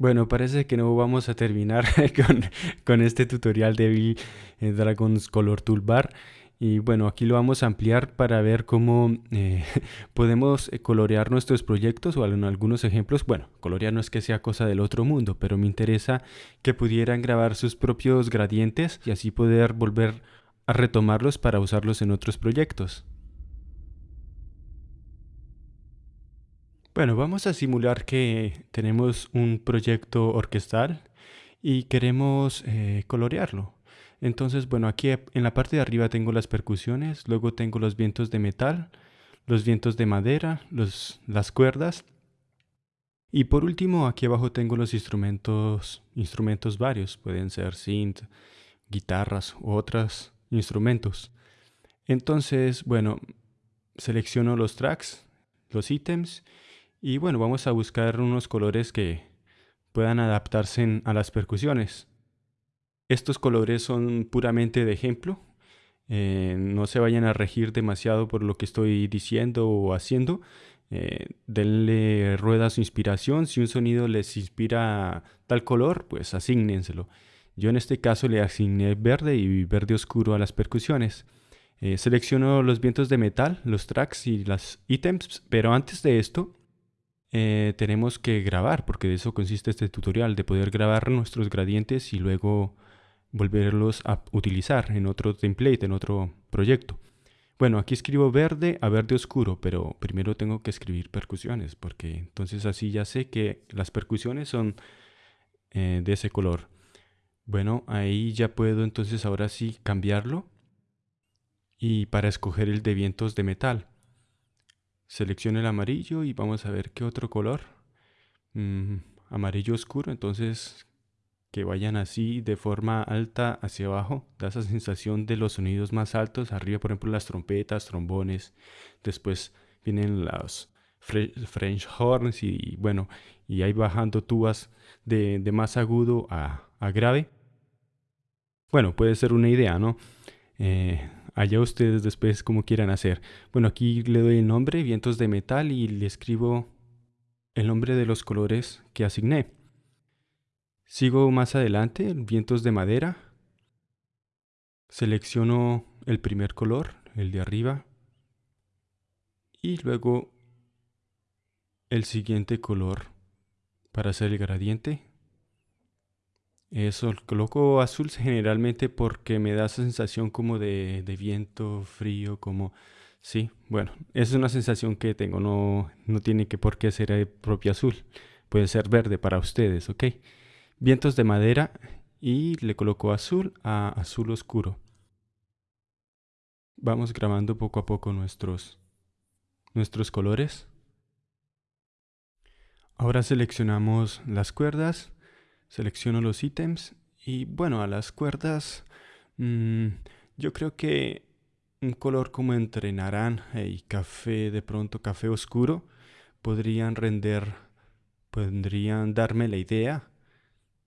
Bueno, parece que no vamos a terminar con, con este tutorial de eh, Dragon's Color Toolbar. Y bueno, aquí lo vamos a ampliar para ver cómo eh, podemos eh, colorear nuestros proyectos o en algunos ejemplos. Bueno, colorear no es que sea cosa del otro mundo, pero me interesa que pudieran grabar sus propios gradientes y así poder volver a retomarlos para usarlos en otros proyectos. Bueno, vamos a simular que tenemos un proyecto orquestal y queremos eh, colorearlo. Entonces, bueno, aquí en la parte de arriba tengo las percusiones, luego tengo los vientos de metal, los vientos de madera, los, las cuerdas. Y por último, aquí abajo tengo los instrumentos, instrumentos varios, pueden ser synth, guitarras u otros instrumentos. Entonces, bueno, selecciono los tracks, los ítems y bueno, vamos a buscar unos colores que puedan adaptarse a las percusiones. Estos colores son puramente de ejemplo. Eh, no se vayan a regir demasiado por lo que estoy diciendo o haciendo. Eh, denle rueda a su inspiración. Si un sonido les inspira tal color, pues asígnenselo. Yo en este caso le asigné verde y verde oscuro a las percusiones. Eh, selecciono los vientos de metal, los tracks y las ítems, pero antes de esto eh, tenemos que grabar, porque de eso consiste este tutorial, de poder grabar nuestros gradientes y luego volverlos a utilizar en otro template, en otro proyecto. Bueno, aquí escribo verde a verde oscuro, pero primero tengo que escribir percusiones, porque entonces así ya sé que las percusiones son eh, de ese color. Bueno, ahí ya puedo entonces ahora sí cambiarlo y para escoger el de vientos de metal. Selecciono el amarillo y vamos a ver qué otro color. Mm, amarillo oscuro, entonces que vayan así de forma alta hacia abajo. Da esa sensación de los sonidos más altos. Arriba, por ejemplo, las trompetas, trombones. Después vienen los French horns y bueno, y ahí bajando tubas de, más agudo a, a, grave. Bueno, puede ser una idea, ¿no? Eh, Allá ustedes después como quieran hacer. Bueno, aquí le doy el nombre, vientos de metal, y le escribo el nombre de los colores que asigné. Sigo más adelante, vientos de madera. Selecciono el primer color, el de arriba. Y luego el siguiente color para hacer el gradiente. Eso, coloco azul generalmente porque me da esa sensación como de, viento frío, como... Sí, bueno, es una sensación que tengo, no, no tiene que por qué ser el propio azul. Puede ser verde para ustedes, ¿ok? Vientos de madera y le coloco azul a azul oscuro. Vamos grabando poco a poco nuestros, nuestros colores. Ahora seleccionamos las cuerdas selecciono los ítems y bueno, a las cuerdas mm, yo creo que un color como entre naranja y café, de pronto café oscuro, podrían render, podrían darme la idea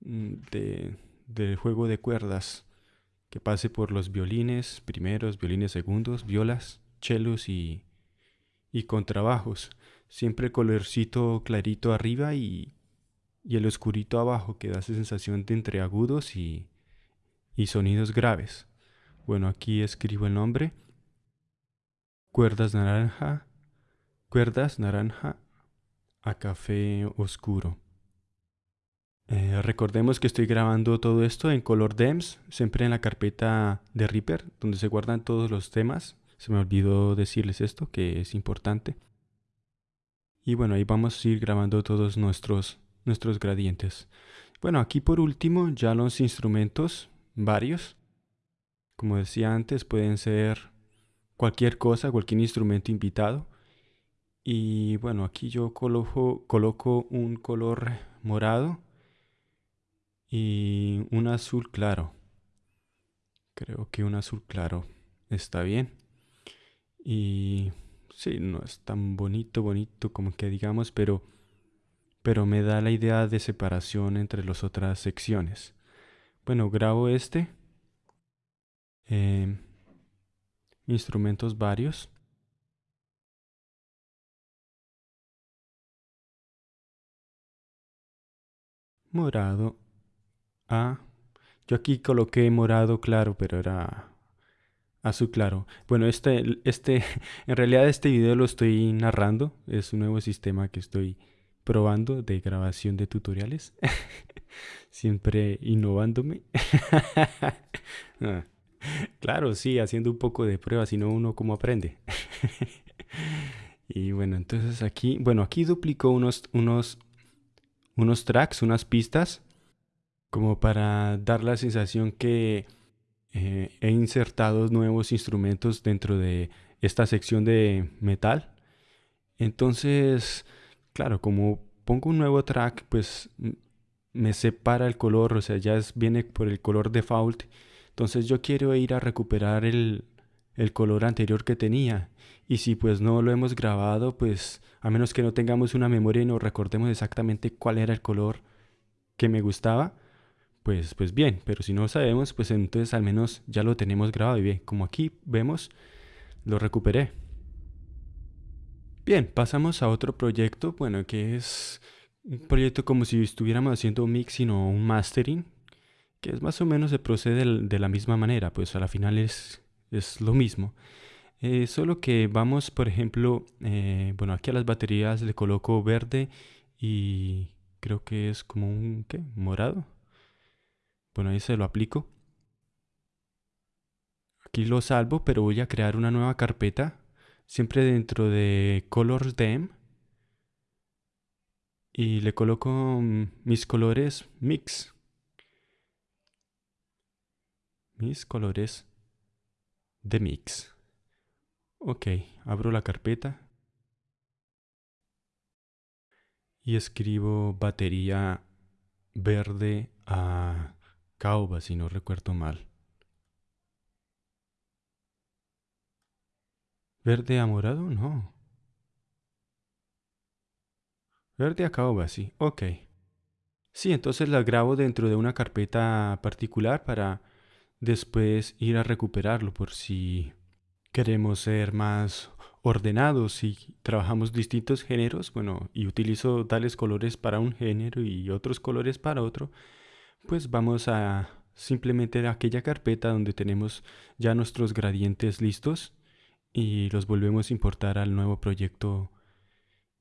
mm, de, del juego de cuerdas que pase por los violines primeros, violines segundos, violas, chelos y, y contrabajos. Siempre colorcito clarito arriba y y el oscurito abajo que da esa sensación de entre agudos y, y sonidos graves. Bueno, aquí escribo el nombre. Cuerdas naranja, cuerdas naranja a café oscuro. Eh, recordemos que estoy grabando todo esto en color DEMS, siempre en la carpeta de Reaper, donde se guardan todos los temas. Se me olvidó decirles esto, que es importante. Y bueno, ahí vamos a ir grabando todos nuestros nuestros gradientes. Bueno, aquí por último ya los instrumentos, varios. Como decía antes, pueden ser cualquier cosa, cualquier instrumento invitado. Y bueno, aquí yo coloco, coloco un color morado y un azul claro. Creo que un azul claro está bien. Y sí, no es tan bonito, bonito como que digamos, pero pero me da la idea de separación entre las otras secciones. Bueno, grabo este. Em, instrumentos varios. morado a... Yo aquí coloqué morado claro, pero era azul claro. Bueno, este, este, en realidad este video lo estoy narrando. Es un nuevo sistema que estoy probando de grabación de tutoriales. Siempre innovándome. Ah, claro, sí, haciendo un poco de pruebas, si no uno cómo aprende. y bueno, entonces aquí, bueno, aquí duplico unos, unos, unos tracks, unas pistas, como para dar la sensación que eh, he insertado nuevos instrumentos dentro de esta sección de metal. Entonces, claro, como pongo un nuevo track, pues me separa el color, o sea, ya viene por el color default. Entonces yo quiero ir a recuperar el, el color anterior que tenía. Y si pues no lo hemos grabado, pues a menos que no tengamos una memoria y no recordemos exactamente cuál era el color que me gustaba, pues, pues bien, pero si no sabemos, pues entonces al menos ya lo tenemos grabado y bien, como aquí vemos, lo recuperé. Bien, pasamos a otro proyecto, bueno, que es un proyecto como si estuviéramos haciendo un mix, sino un mastering, que es más o menos se procede de la misma manera, pues a la final es, es lo mismo. Eh, solo que vamos, por ejemplo, eh, bueno, aquí a las baterías le coloco verde y creo que es como un, ¿qué? Morado. Bueno, ahí se lo aplico. Aquí lo salvo, pero voy a crear una nueva carpeta, siempre dentro de Colors Dem. Y le coloco mm, mis colores Mix. Mis colores de Mix. Ok, abro la carpeta. Y escribo batería verde a Cauba, si no recuerdo mal. ¿Verde a morado? No. Verde a caoba, sí. Ok. Sí, entonces la grabo dentro de una carpeta particular para después ir a recuperarlo por si queremos ser más ordenados y trabajamos distintos géneros, bueno, y utilizo tales colores para un género y otros colores para otro, pues vamos a simplemente aquella carpeta donde tenemos ya nuestros gradientes listos y los volvemos a importar al nuevo proyecto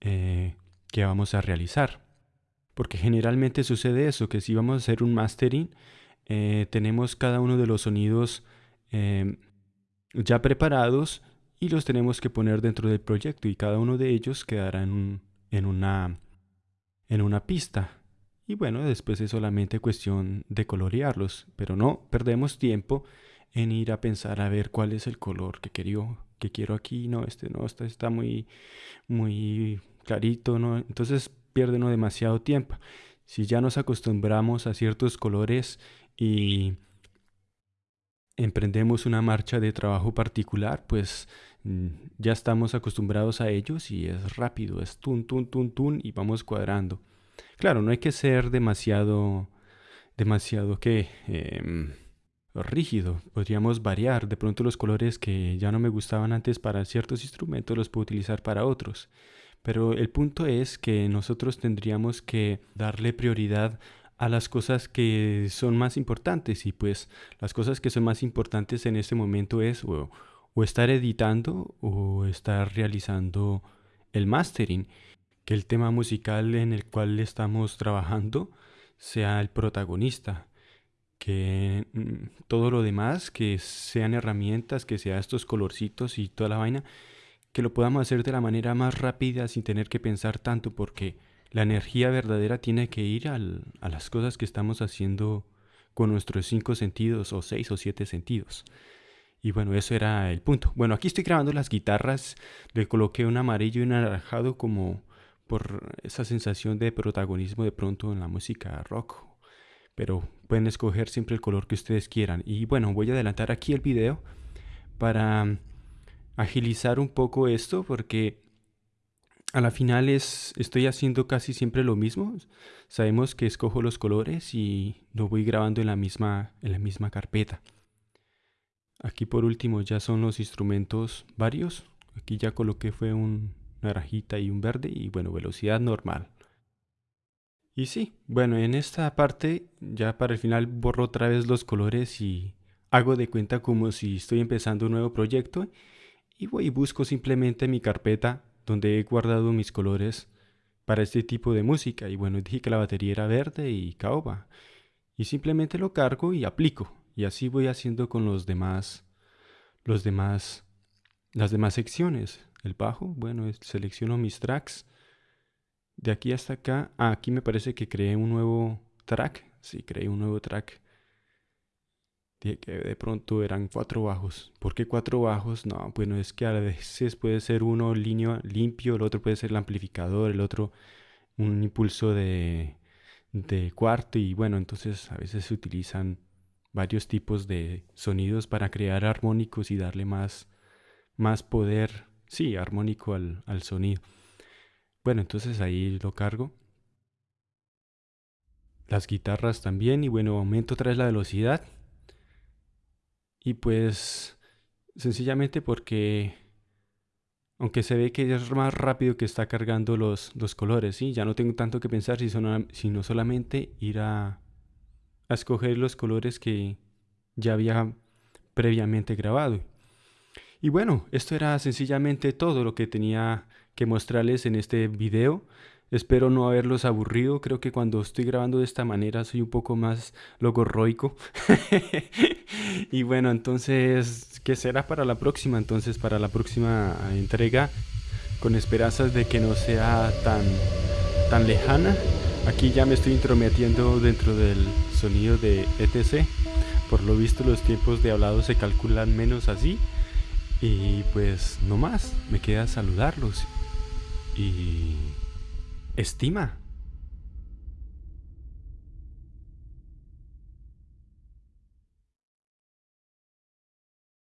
eh, que vamos a realizar. Porque generalmente sucede eso, que si vamos a hacer un mastering, eh, tenemos cada uno de los sonidos em, ya preparados y los tenemos que poner dentro del proyecto y cada uno de ellos quedará en, en, una, en una pista. Y bueno, después es solamente cuestión de colorearlos, pero no perdemos tiempo en ir a pensar a ver cuál es el color que quiero, que quiero aquí, no, este no, este está muy, muy clarito, ¿no? Entonces pierde uno demasiado tiempo. Si ya nos acostumbramos a ciertos colores y emprendemos una marcha de trabajo particular, pues mm, ya estamos acostumbrados a ellos y es rápido, es tun, tun, tun, tun y vamos cuadrando. Claro, no hay que ser demasiado, demasiado que em, rígido. Podríamos variar. De pronto los colores que ya no me gustaban antes para ciertos instrumentos los puedo utilizar para otros. Pero el punto es que nosotros tendríamos que darle prioridad a las cosas que son más importantes y pues las cosas que son más importantes en este momento es o, estar editando o estar realizando el mastering, que el tema musical en el cual estamos trabajando sea el protagonista, que mm, todo lo demás, que sean herramientas, que sean estos colorcitos y toda la vaina, que lo podamos hacer de la manera más rápida sin tener que pensar tanto porque la energía verdadera tiene que ir a las cosas que estamos haciendo con nuestros cinco sentidos o seis o siete sentidos. Y bueno, eso era el punto. Bueno, aquí estoy grabando las guitarras, le coloqué un amarillo y un anaranjado como por esa sensación de protagonismo de pronto en la música rock. Pero pueden escoger siempre el color que ustedes quieran. Y bueno, voy a adelantar aquí el video para agilizar un poco esto porque a la final es, estoy haciendo casi siempre lo mismo. Sabemos que escojo los colores y lo voy grabando en la misma, en la misma carpeta. Aquí por último ya son los instrumentos varios. Aquí ya coloqué fue un naranjita y un verde y bueno, velocidad normal. Y sí, bueno, en esta parte ya para el final borro otra vez los colores y hago de cuenta como si estoy empezando un nuevo proyecto y voy y busco simplemente mi carpeta donde he guardado mis colores para este tipo de música. Y bueno, dije que la batería era verde y caoba. Y simplemente lo cargo y aplico. Y así voy haciendo con los demás, los demás, las demás secciones. El bajo, bueno, selecciono mis tracks de aquí hasta acá, ah, aquí me parece que creé un nuevo track. Sí, creé un nuevo track. Que de pronto eran cuatro bajos. ¿Por qué cuatro bajos? No, bueno, es que a veces puede ser uno línea limpio, el otro puede ser el amplificador, el otro un impulso de, de cuarto y bueno, entonces a veces se utilizan varios tipos de sonidos para crear armónicos y darle más, más poder, sí, armónico al, al sonido. Bueno, entonces ahí lo cargo. Las guitarras también y bueno, aumento otra vez la velocidad. Y pues sencillamente porque aunque se ve que es más rápido que está cargando los, los colores, ¿sí? Ya no tengo tanto que pensar sino solamente ir a, a escoger los colores que ya había previamente grabado. Y bueno, esto era sencillamente todo lo que tenía que mostrarles en este video. Espero no haberlos aburrido. Creo que cuando estoy grabando de esta manera soy un poco más logorroico. y bueno, entonces, ¿qué será para la próxima? Entonces, para la próxima entrega, con esperanzas de que no sea tan, tan lejana. Aquí ya me estoy intrometiendo dentro del sonido de ETC. Por lo visto los tiempos de hablado se calculan menos así. Y pues no más, me queda saludarlos y estima